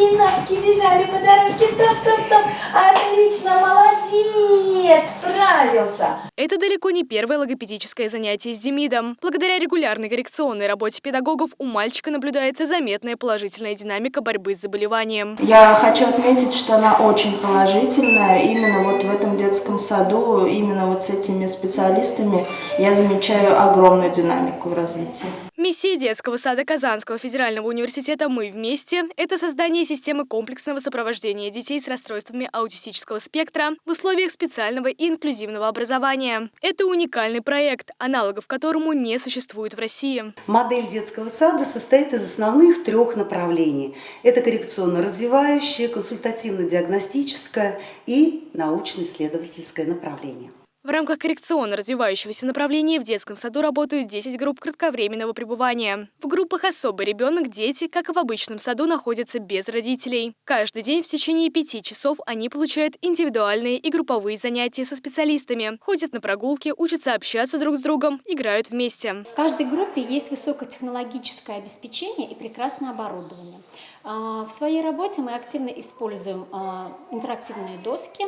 маленькие ножки бежали по дорожке, топ-топ-топ. Отлично, молодец, справился. Это далеко не первое логопедическое занятие с Демидом. Благодаря регулярной коррекционной работе педагогов у мальчика наблюдается заметная положительная динамика борьбы с заболеванием. Я хочу отметить, что она очень положительная. Именно вот в этом детском саду, именно вот с этими специалистами я замечаю огромную динамику в развитии. Миссия детского сада Казанского федерального университета «Мы вместе» – это создание системы комплексного сопровождения детей с расстройствами аутистического спектра в условиях специального и инклюзивного образования. Это уникальный проект, аналогов которому не существует в России. Модель детского сада состоит из основных трех направлений. Это коррекционно-развивающее, консультативно-диагностическое и научно-исследовательское направление. В рамках коррекционно-развивающегося направления в детском саду работают 10 групп кратковременного пребывания. В группах «Особый ребенок» дети, как и в обычном саду, находятся без родителей. Каждый день в течение пяти часов они получают индивидуальные и групповые занятия со специалистами, ходят на прогулки, учатся общаться друг с другом, играют вместе. В каждой группе есть высокотехнологическое обеспечение и прекрасное оборудование. А, в своей работе мы активно используем а, интерактивные доски,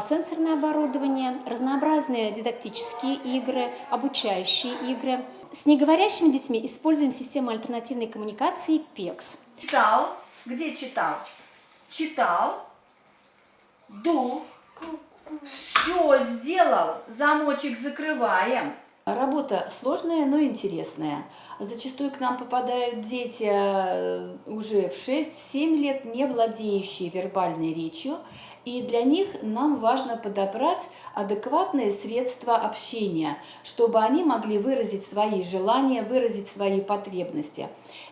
сенсорное оборудование, разнообразные дидактические игры, обучающие игры. С неговорящими детьми используем систему альтернативной коммуникации PEX. Читал? Где читал? Читал? Ду? Все сделал. Замочек закрываем. Работа сложная, но интересная. Зачастую к нам попадают дети э, уже в 6-7 лет, не владеющие вербальной речью, и для них нам важно подобрать адекватные средства общения, чтобы они могли выразить свои желания, выразить свои потребности.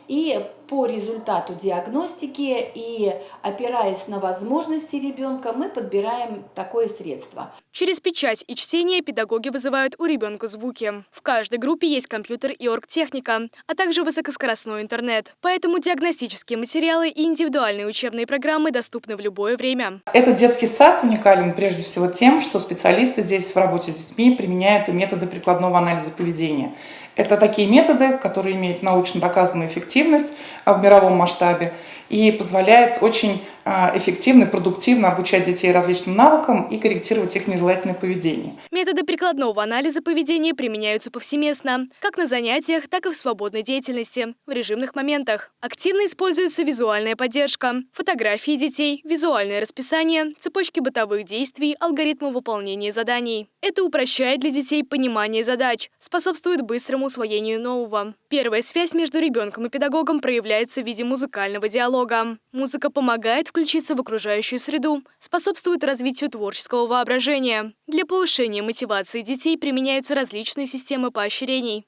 И по результату диагностики и опираясь на возможности ребенка, мы подбираем такое средство. Через печать и чтение педагоги вызывают у ребенка звуки. В каждой группе есть компьютер и оргтехника, а также высокоскоростной интернет. Поэтому диагностические материалы и индивидуальные учебные программы доступны в любое время. Этот детский сад уникален прежде всего тем, что специалисты здесь в работе с детьми применяют методы прикладного анализа поведения. Это такие методы, которые имеют научно доказанную эффективность а, в мировом масштабе и позволяют очень эффективно и продуктивно обучать детей различным навыкам и корректировать их нежелательное поведение. Методы прикладного анализа поведения применяются повсеместно, как на занятиях, так и в свободной деятельности, в режимных моментах. Активно используется визуальная поддержка, фотографии детей, визуальное расписание, цепочки бытовых действий, алгоритмы выполнения заданий. Это упрощает для детей понимание задач, способствует быстрому усвоению нового. Первая связь между ребенком и педагогом проявляется в виде музыкального диалога. Музыка помогает включиться в окружающую среду, способствует развитию творческого воображения. Для повышения мотивации детей применяются различные системы поощрений.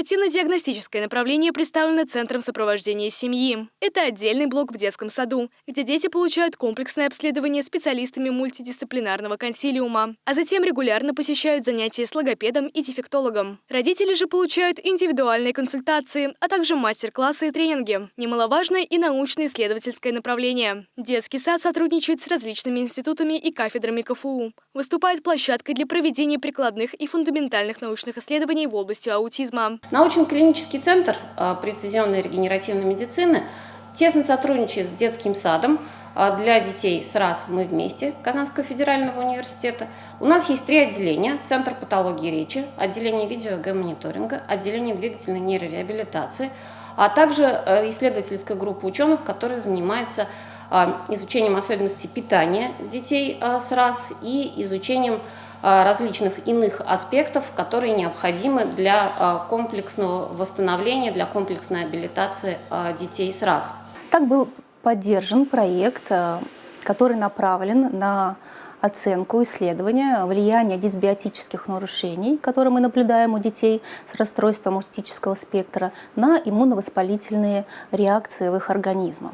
Консультативно-диагностическое направление представлено Центром сопровождения семьи. Это отдельный блок в детском саду, где дети получают комплексное обследование специалистами мультидисциплинарного консилиума, а затем регулярно посещают занятия с логопедом и дефектологом. Родители же получают индивидуальные консультации, а также мастер-классы и тренинги. Немаловажное и научно-исследовательское направление. Детский сад сотрудничает с различными институтами и кафедрами КФУ. Выступает площадкой для проведения прикладных и фундаментальных научных исследований в области аутизма. Научно-клинический центр а, прецизионной регенеративной медицины тесно сотрудничает с детским садом а, для детей с РАС «Мы вместе» Казанского федерального университета. У нас есть три отделения. Центр патологии речи, отделение видео-мониторинга, отделение двигательной нейрореабилитации, а также э, исследовательская группа ученых, которая занимается а, изучением особенностей питания детей с РАС и изучением различных иных аспектов, которые необходимы для э, комплексного восстановления, для комплексной абилитации э, детей с РАС. Так был поддержан проект, который направлен на оценку исследования влияния дисбиотических нарушений, которые мы наблюдаем у детей с расстройством аутистического спектра, на иммуновоспалительные реакции в их организме.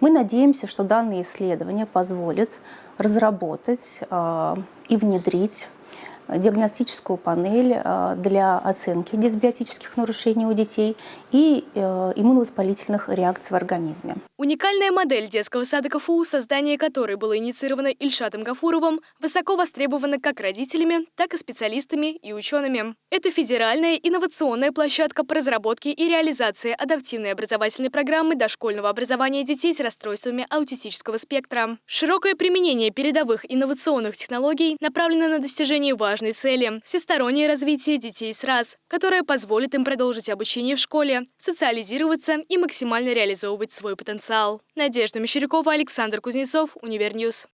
Мы надеемся, что данные исследования позволят разработать и внедрить диагностическую панель э, для оценки дисбиотических нарушений у детей и э, иммуновоспалительных реакций в организме. Уникальная модель детского сада КФУ, создание которой было инициировано Ильшатом Гафуровым, высоко востребована как родителями, так и специалистами и учеными. Это федеральная инновационная площадка по разработке и реализации адаптивной образовательной программы дошкольного образования детей с расстройствами аутистического спектра. Широкое применение передовых инновационных технологий направлено на достижение важной цели – всестороннее развитие детей с РАС, которое позволит им продолжить обучение в школе, социализироваться и максимально реализовывать свой потенциал. Надежда Мещерякова, Александр Кузнецов, Универ Ньюз.